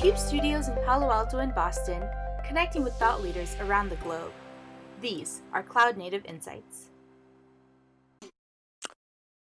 CUBE studios in Palo Alto and Boston, connecting with thought leaders around the globe. These are Cloud Native Insights.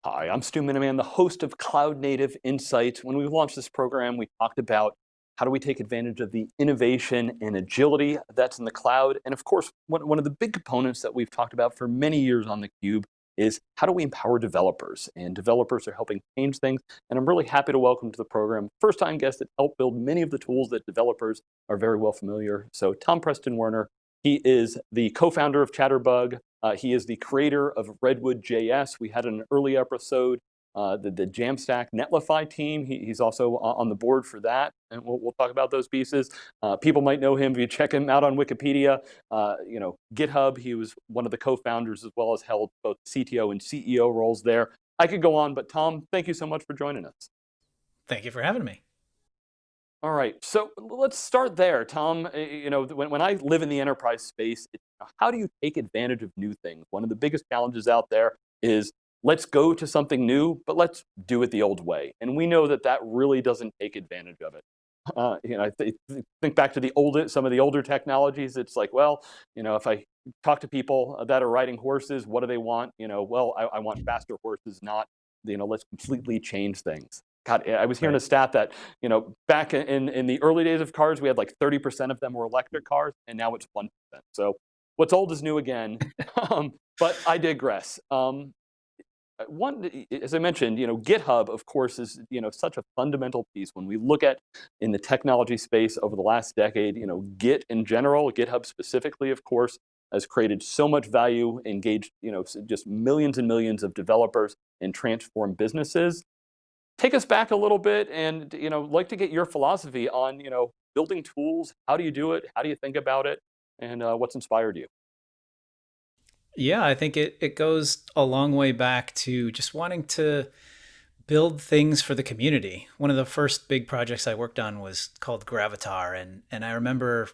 Hi, I'm Stu Miniman, the host of Cloud Native Insights. When we launched this program, we talked about how do we take advantage of the innovation and agility that's in the cloud? And of course, one, of the big components that we've talked about for many years on theCUBE is how do we empower developers? And developers are helping change things. And I'm really happy to welcome to the program first time guest that helped build many of the tools that developers are very well familiar. So Tom Preston Werner, he is the co-founder of Chatterbug. Uh, he is the creator of Redwood JS. We had an early episode uh, the, the Jamstack Netlify team. He, he's also on the board for that, and we'll, we'll talk about those pieces. Uh, people might know him if you check him out on Wikipedia. Uh, you know, GitHub, he was one of the co-founders as well as held both CTO and CEO roles there. I could go on, but Tom, thank you so much for joining us. Thank you for having me. All right, so let's start there, Tom. You know, when, when I live in the enterprise space, how do you take advantage of new things? One of the biggest challenges out there is let's go to something new, but let's do it the old way. And we know that that really doesn't take advantage of it. Uh, you know, I th think back to the older, some of the older technologies. It's like, well, you know, if I talk to people that are riding horses, what do they want? You know, well, I, I want faster horses, not, you know, let's completely change things. God, I was hearing right. a stat that, you know, back in, in the early days of cars, we had like 30% of them were electric cars, and now it's 1%. So what's old is new again. um, but I digress. Um, one, as I mentioned, you know, GitHub, of course, is you know such a fundamental piece. When we look at in the technology space over the last decade, you know, Git in general, GitHub specifically, of course, has created so much value, engaged, you know, just millions and millions of developers and transformed businesses. Take us back a little bit, and you know, like to get your philosophy on you know building tools. How do you do it? How do you think about it? And uh, what's inspired you? Yeah, I think it, it goes a long way back to just wanting to build things for the community. One of the first big projects I worked on was called Gravatar. And, and I remember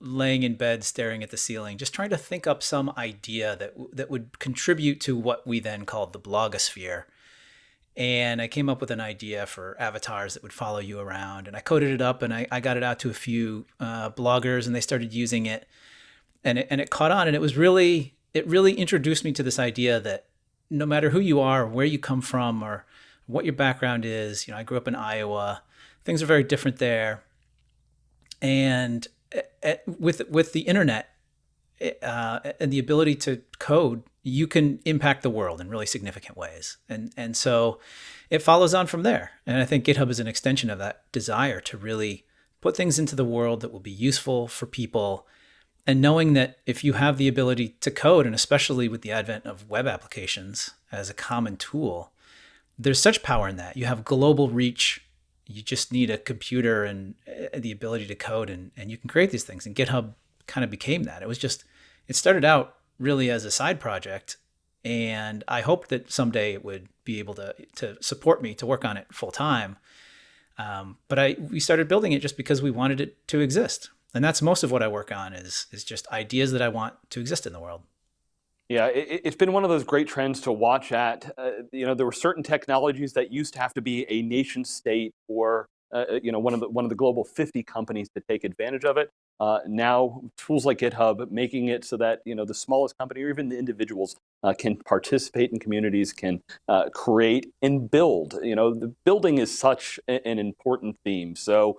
laying in bed staring at the ceiling, just trying to think up some idea that, that would contribute to what we then called the blogosphere. And I came up with an idea for avatars that would follow you around. And I coded it up and I, I got it out to a few uh, bloggers and they started using it. And, it. and it caught on. And it was really it really introduced me to this idea that no matter who you are, where you come from, or what your background is, you know, I grew up in Iowa. Things are very different there, and eh, eh, with with the internet eh, uh, and the ability to code, you can impact the world in really significant ways. And and so it follows on from there. And I think GitHub is an extension of that desire to really put things into the world that will be useful for people and knowing that if you have the ability to code, and especially with the advent of web applications as a common tool, there's such power in that. You have global reach. You just need a computer and uh, the ability to code, and, and you can create these things. And GitHub kind of became that. It was just, it started out really as a side project. And I hoped that someday it would be able to, to support me to work on it full time. Um, but I, we started building it just because we wanted it to exist and that's most of what I work on is is just ideas that I want to exist in the world. Yeah, it, has been one of those great trends to watch at. Uh, you know, there were certain technologies that used to have to be a nation state or uh, uh you know one of the one of the global 50 companies to take advantage of it. Uh, now, tools like GitHub making it so that you know the smallest company or even the individuals uh, can participate in communities, can uh, create and build. You know, the building is such an important theme. So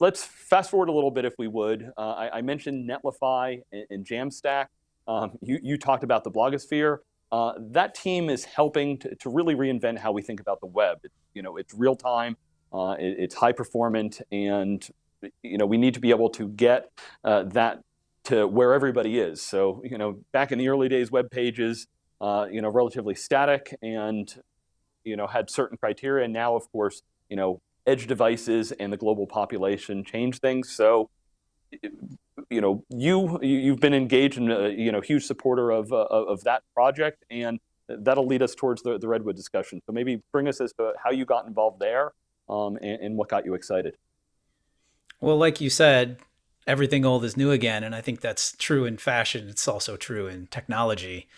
let's fast forward a little bit if we would. Uh, I, I, mentioned Netlify and, and Jamstack. Um, you, you talked about the blogosphere. Uh, that team is helping to, to, really reinvent how we think about the web. It, you know, it's real time, uh, it, it's high performant, and you know, we need to be able to get uh, that to where everybody is. So, you know, back in the early days, web pages, uh, you know, relatively static and, you know, had certain criteria. And now, of course, you know, edge devices and the global population change things. So, you know, you you've been engaged in a you know huge supporter of uh, of that project, and that'll lead us towards the, the Redwood discussion. So maybe bring us as to how you got involved there um, and, and what got you excited. Well, like you said, everything old is new again. And I think that's true in fashion. It's also true in technology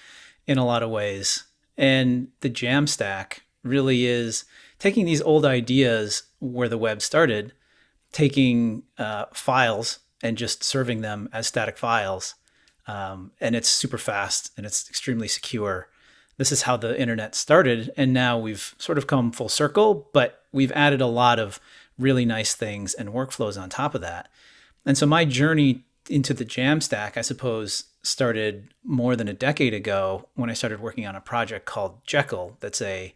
in a lot of ways. And the Jamstack really is taking these old ideas where the web started taking uh, files and just serving them as static files. Um, and it's super fast and it's extremely secure. This is how the internet started. And now we've sort of come full circle, but we've added a lot of really nice things and workflows on top of that. And so my journey into the Jamstack, I suppose, started more than a decade ago when I started working on a project called Jekyll. That's a,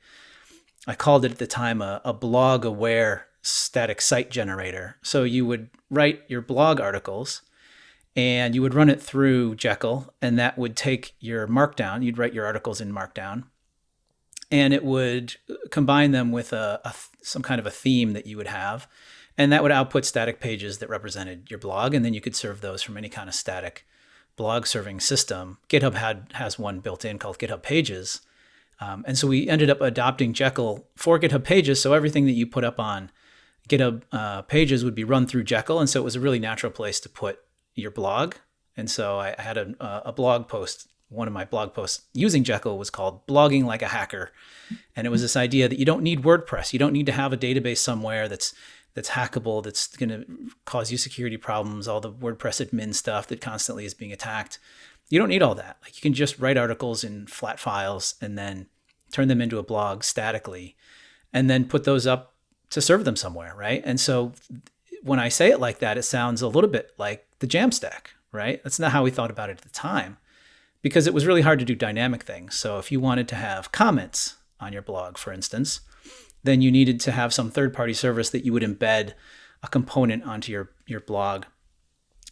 I called it at the time a, a blog aware static site generator. So you would write your blog articles and you would run it through Jekyll, and that would take your Markdown. You'd write your articles in Markdown, and it would combine them with a, a some kind of a theme that you would have, and that would output static pages that represented your blog, and then you could serve those from any kind of static blog serving system. GitHub had has one built in called GitHub Pages, um, and so we ended up adopting Jekyll for GitHub Pages. So everything that you put up on GitHub uh, Pages would be run through Jekyll, and so it was a really natural place to put your blog. And so I, had a, uh, a blog post. One of my blog posts using Jekyll was called "Blogging Like a Hacker," and it was this idea that you don't need WordPress. You don't need to have a database somewhere that's that's hackable, that's going to cause you security problems, all the WordPress admin stuff that constantly is being attacked. You don't need all that. Like you can just write articles in flat files and then turn them into a blog statically and then put those up to serve them somewhere, right? And so when I say it like that, it sounds a little bit like the Jamstack, right? That's not how we thought about it at the time because it was really hard to do dynamic things. So if you wanted to have comments on your blog, for instance, then you needed to have some third-party service that you would embed a component onto your, your blog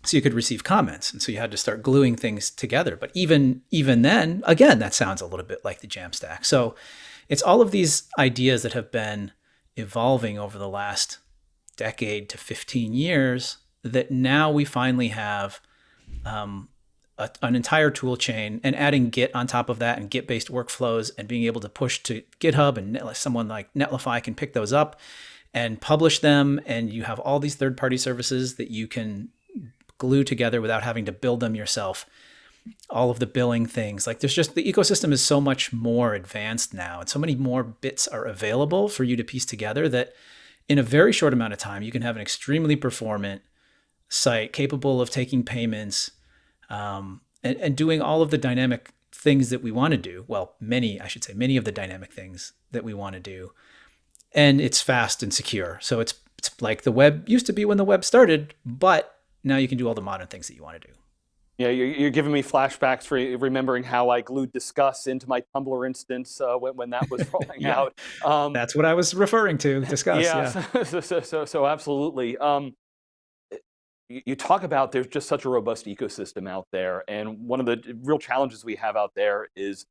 so you could receive comments. And so you had to start gluing things together. But even, even then, again, that sounds a little bit like the Jamstack. So it's all of these ideas that have been evolving over the last decade to 15 years that now we finally have um, a, an entire tool chain and adding Git on top of that and Git based workflows and being able to push to GitHub and someone like Netlify can pick those up and publish them. And you have all these third party services that you can glue together without having to build them yourself. All of the billing things like there's just the ecosystem is so much more advanced now and so many more bits are available for you to piece together that in a very short amount of time, you can have an extremely performant site capable of taking payments um, and, and doing all of the dynamic things that we want to do. Well, many, I should say, many of the dynamic things that we want to do. And it's fast and secure. So it's, it's like the web used to be when the web started, but now you can do all the modern things that you want to do. Yeah, you're, you're, giving me flashbacks for remembering how I glued Disqus into my Tumblr instance uh, when, when that was rolling yeah. out. Um, That's what I was referring to, Disqus. Yeah, yeah. So, so, so, so, absolutely. Um, you, you talk about there's just such a robust ecosystem out there. And one of the real challenges we have out there is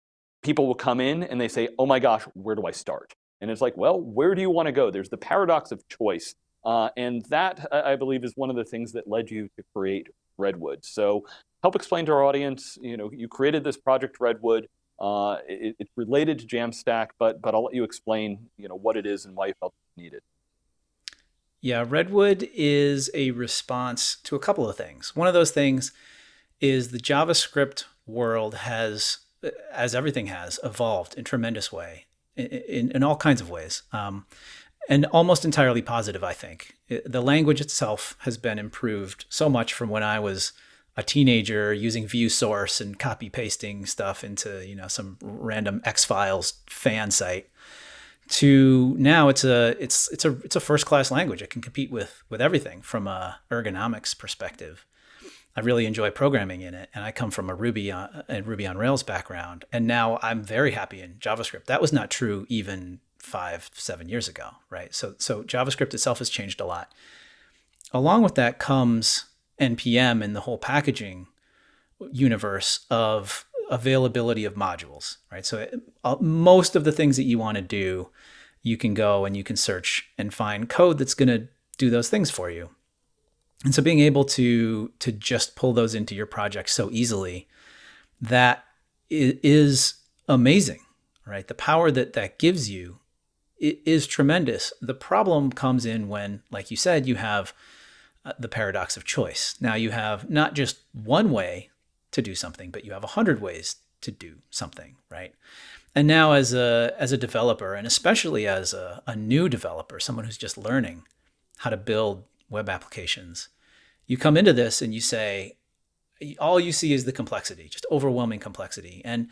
people will come in and they say, oh my gosh, where do I start? And it's like, well, where do you want to go? There's the paradox of choice. Uh, and that, I believe, is one of the things that led you to create Redwood. So help explain to our audience, you know, you created this project Redwood. Uh, it, it's related to Jamstack, but, but I'll let you explain, you know, what it is and why you felt it needed. Yeah, Redwood is a response to a couple of things. One of those things is the JavaScript world has, as everything has, evolved in tremendous way, in, in, all kinds of ways. Um, and almost entirely positive, I think. The language itself has been improved so much from when I was a teenager using view source and copy pasting stuff into you know some random X Files fan site to now it's a it's it's a it's a first class language. It can compete with with everything from a ergonomics perspective. I really enjoy programming in it, and I come from a Ruby on, and Ruby on Rails background, and now I'm very happy in JavaScript. That was not true even five seven years ago, right? So so JavaScript itself has changed a lot. Along with that comes npm and the whole packaging universe of availability of modules, right? So uh, most of the things that you want to do, you can go and you can search and find code that's going to do those things for you. And so being able to to just pull those into your project so easily, that is amazing, right? The power that that gives you is tremendous. The problem comes in when, like you said, you have the paradox of choice. Now you have not just one way to do something, but you have a hundred ways to do something, right? And now as a, as a developer, and especially as a, a new developer, someone who's just learning how to build web applications. You come into this and you say, all you see is the complexity, just overwhelming complexity. And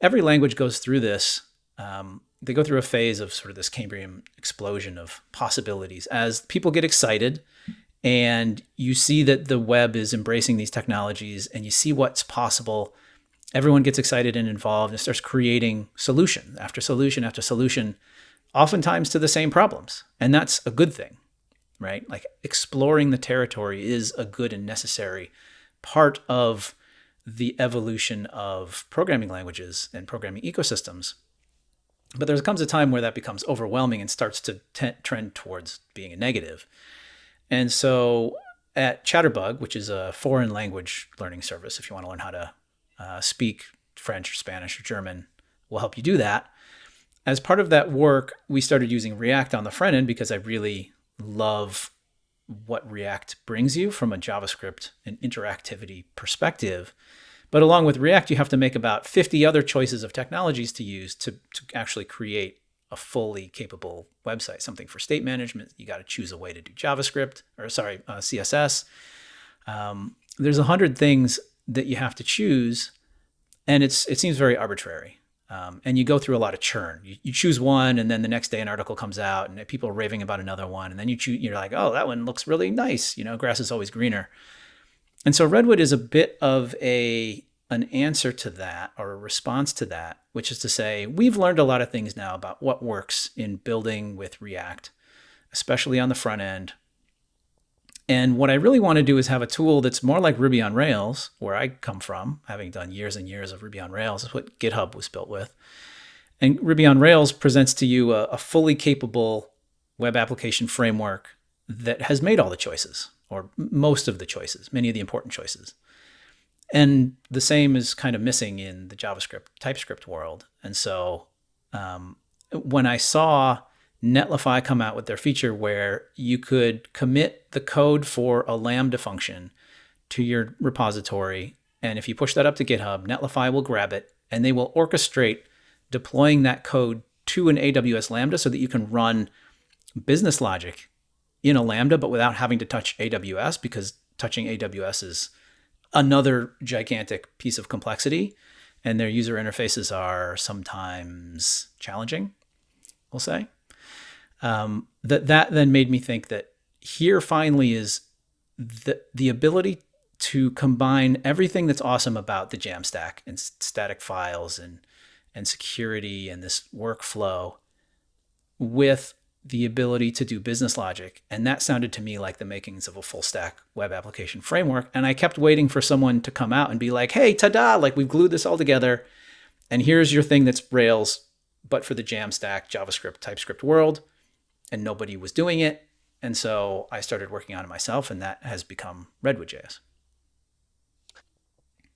every language goes through this. Um, they go through a phase of sort of this Cambrian explosion of possibilities as people get excited and you see that the web is embracing these technologies and you see what's possible. Everyone gets excited and involved and starts creating solution after solution after solution, oftentimes to the same problems. And that's a good thing, right? Like exploring the territory is a good and necessary part of the evolution of programming languages and programming ecosystems. But there comes a time where that becomes overwhelming and starts to trend towards being a negative. And so at Chatterbug, which is a foreign language learning service, if you want to learn how to uh, speak French or Spanish or German, we'll help you do that. As part of that work, we started using React on the front end because I really love what React brings you from a JavaScript and interactivity perspective. But along with React, you have to make about 50 other choices of technologies to use to, to actually create a fully capable website. Something for state management, you got to choose a way to do JavaScript or sorry, uh, CSS. Um, there's a hundred things that you have to choose, and it's it seems very arbitrary. Um, and you go through a lot of churn. You, you, choose one, and then the next day an article comes out, and people are raving about another one, and then you choose. You're like, oh, that one looks really nice. You know, grass is always greener. And so Redwood is a bit of a an answer to that or a response to that, which is to say, we've learned a lot of things now about what works in building with React, especially on the front end. And what I really want to do is have a tool that's more like Ruby on Rails, where I come from, having done years and years of Ruby on Rails, is what GitHub was built with. And Ruby on Rails presents to you a, a fully capable web application framework that has made all the choices, or most of the choices, many of the important choices. And the same is kind of missing in the JavaScript TypeScript world. And so um, when I saw Netlify come out with their feature where you could commit the code for a Lambda function to your repository, and if you push that up to GitHub, Netlify will grab it and they will orchestrate deploying that code to an AWS Lambda so that you can run business logic in a Lambda, but without having to touch AWS because touching AWS is another gigantic piece of complexity and their user interfaces are sometimes challenging, we'll say. Um, that that then made me think that here finally is the the ability to combine everything that's awesome about the Jamstack and static files and and security and this workflow with the ability to do business logic. And that sounded to me like the makings of a full stack web application framework. And I kept waiting for someone to come out and be like, hey, ta-da, like we've glued this all together. And here's your thing that's Rails, but for the Jamstack, JavaScript, TypeScript world. And nobody was doing it. And so I started working on it myself, and that has become Redwood.js.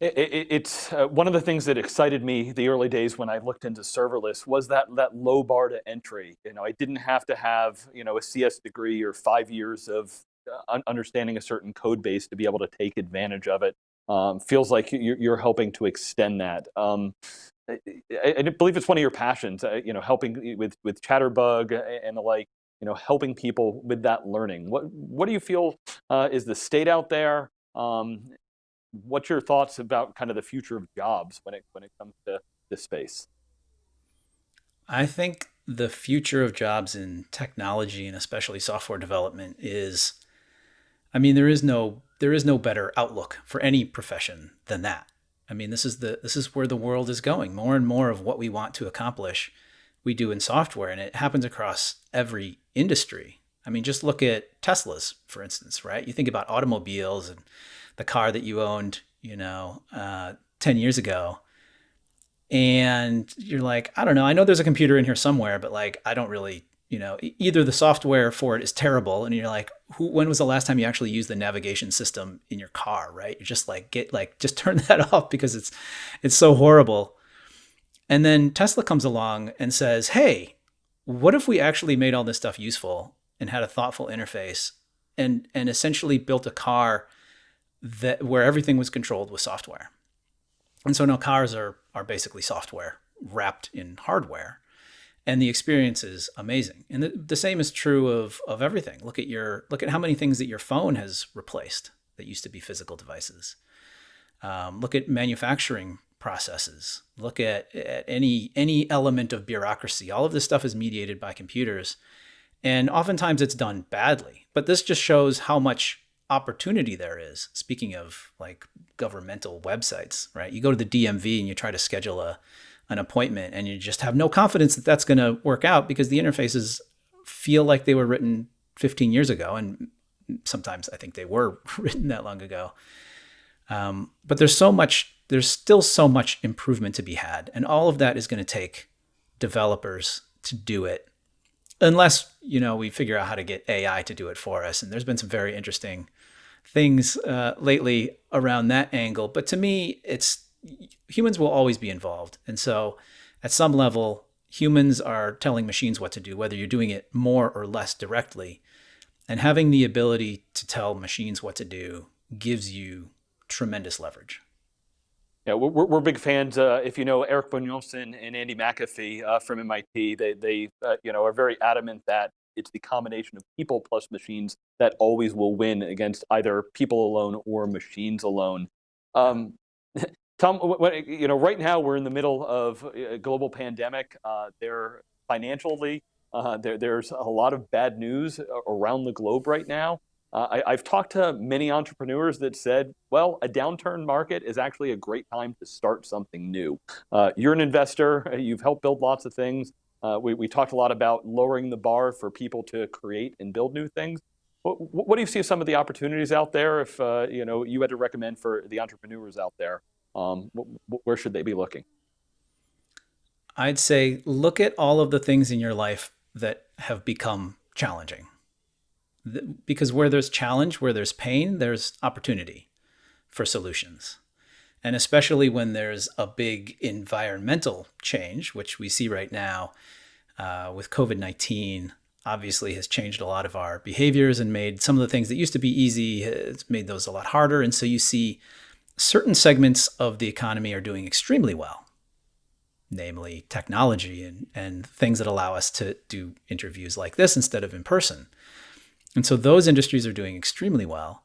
It, it, it's uh, one of the things that excited me the early days when I looked into serverless was that that low bar to entry. You know, I didn't have to have you know a CS degree or five years of uh, understanding a certain code base to be able to take advantage of it. Um, feels like you're, you're, helping to extend that. Um, I, I, believe it's one of your passions. Uh, you know, helping with with Chatterbug and the like. You know, helping people with that learning. What what do you feel uh, is the state out there? Um, what's your thoughts about kind of the future of jobs when it when it comes to this space? I think the future of jobs in technology and especially software development is I mean there is no there is no better outlook for any profession than that. I mean this is the this is where the world is going. More and more of what we want to accomplish we do in software and it happens across every industry. I mean just look at Teslas for instance, right? You think about automobiles and the car that you owned, you know, uh, 10 years ago. And you're like, I don't know, I know there's a computer in here somewhere, but like, I don't really, you know, either the software for it is terrible. And you're like, who, when was the last time you actually used the navigation system in your car, right? You're just like, get like, just turn that off because it's, it's so horrible. And then Tesla comes along and says, hey, what if we actually made all this stuff useful and had a thoughtful interface and, and essentially built a car that where everything was controlled with software. And so now cars are are basically software wrapped in hardware. and the experience is amazing. And the, the same is true of of everything. Look at your look at how many things that your phone has replaced that used to be physical devices. Um, look at manufacturing processes. Look at, at any any element of bureaucracy. All of this stuff is mediated by computers, and oftentimes it's done badly. But this just shows how much opportunity there is. Speaking of like governmental websites, right? You go to the DMV and you try to schedule a an appointment and you just have no confidence that that's going to work out because the interfaces feel like they were written 15 years ago and sometimes I think they were written that long ago. Um, but there's so much, there's still so much improvement to be had. And all of that is going to take developers to do it unless, you know, we figure out how to get AI to do it for us. And there's been some very interesting things uh, lately around that angle. But to me, it's humans will always be involved. And so at some level, humans are telling machines what to do, whether you're doing it more or less directly. And having the ability to tell machines what to do gives you tremendous leverage. Yeah, we're, we're big fans. Uh, if you know Eric Brynjolfsson and Andy McAfee uh, from MIT, they, they uh, you know, are very adamant that it's the combination of people plus machines that always will win against either people alone or machines alone. Um, Tom, you know, right now we're in the middle of a global pandemic. Uh, there, financially, uh, there, there's a lot of bad news around the globe right now. Uh, I, have talked to many entrepreneurs that said, well, a downturn market is actually a great time to start something new. Uh, you're an investor, you've helped build lots of things. Uh, we, we, talked a lot about lowering the bar for people to create and build new things. What, what do you see some of the opportunities out there if uh, you know you had to recommend for the entrepreneurs out there? Um, where should they be looking? I'd say look at all of the things in your life that have become challenging. Because where there's challenge, where there's pain, there's opportunity for solutions. And especially when there's a big environmental change, which we see right now uh, with COVID 19, obviously has changed a lot of our behaviors and made some of the things that used to be easy, made those a lot harder. And so you see certain segments of the economy are doing extremely well, namely technology and, and things that allow us to do interviews like this instead of in person. And so those industries are doing extremely well.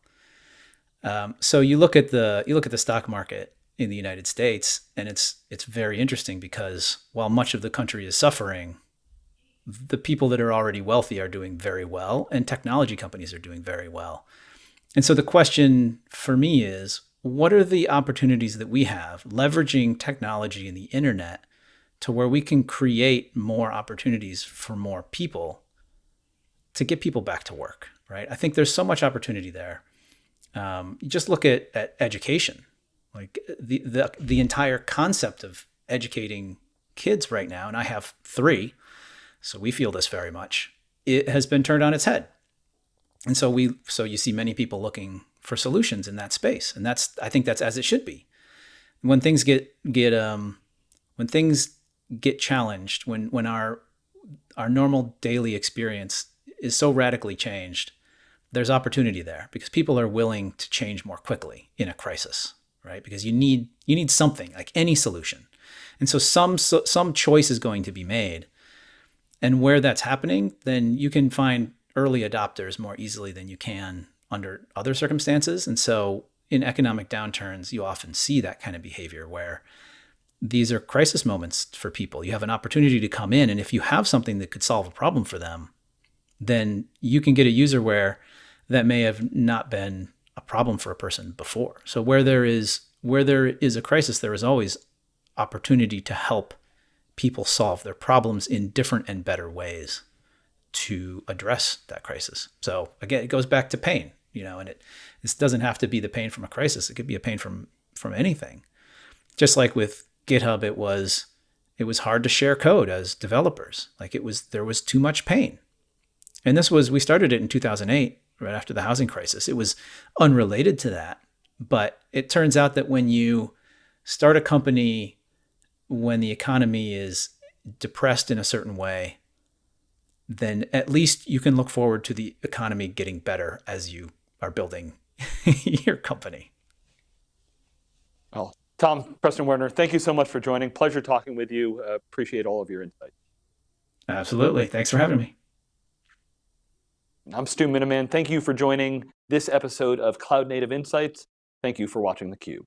Um, so you look at the you look at the stock market in the United States, and it's it's very interesting because while much of the country is suffering, the people that are already wealthy are doing very well, and technology companies are doing very well. And so the question for me is, what are the opportunities that we have leveraging technology and the internet to where we can create more opportunities for more people to get people back to work, right? I think there's so much opportunity there. Um, just look at, at education, like the, the, the entire concept of educating kids right now, and I have three, so we feel this very much, it has been turned on its head. And so we, so you see many people looking for solutions in that space. And that's, I think that's as it should be. When things get, get, um, when things get challenged, when, when our, our normal daily experience is so radically changed, there's opportunity there because people are willing to change more quickly in a crisis, right? Because you need, you need something like any solution. And so some, so, some choice is going to be made. And where that's happening, then you can find early adopters more easily than you can under other circumstances. And so in economic downturns, you often see that kind of behavior where these are crisis moments for people. You have an opportunity to come in, and if you have something that could solve a problem for them, then you can get a user where that may have not been a problem for a person before. So where there is where there is a crisis, there is always opportunity to help people solve their problems in different and better ways to address that crisis. So again, it goes back to pain you know, and it this doesn't have to be the pain from a crisis. It could be a pain from from anything. Just like with GitHub, it was it was hard to share code as developers. Like it was there was too much pain. And this was we started it in 2008, right after the housing crisis. It was unrelated to that, but it turns out that when you start a company when the economy is depressed in a certain way, then at least you can look forward to the economy getting better as you are building your company. Well, Tom Preston Werner, thank you so much for joining. Pleasure talking with you. Uh, appreciate all of your insights. Absolutely. Thanks for having me. I'm Stu Miniman. Thank you for joining this episode of Cloud Native Insights. Thank you for watching theCUBE.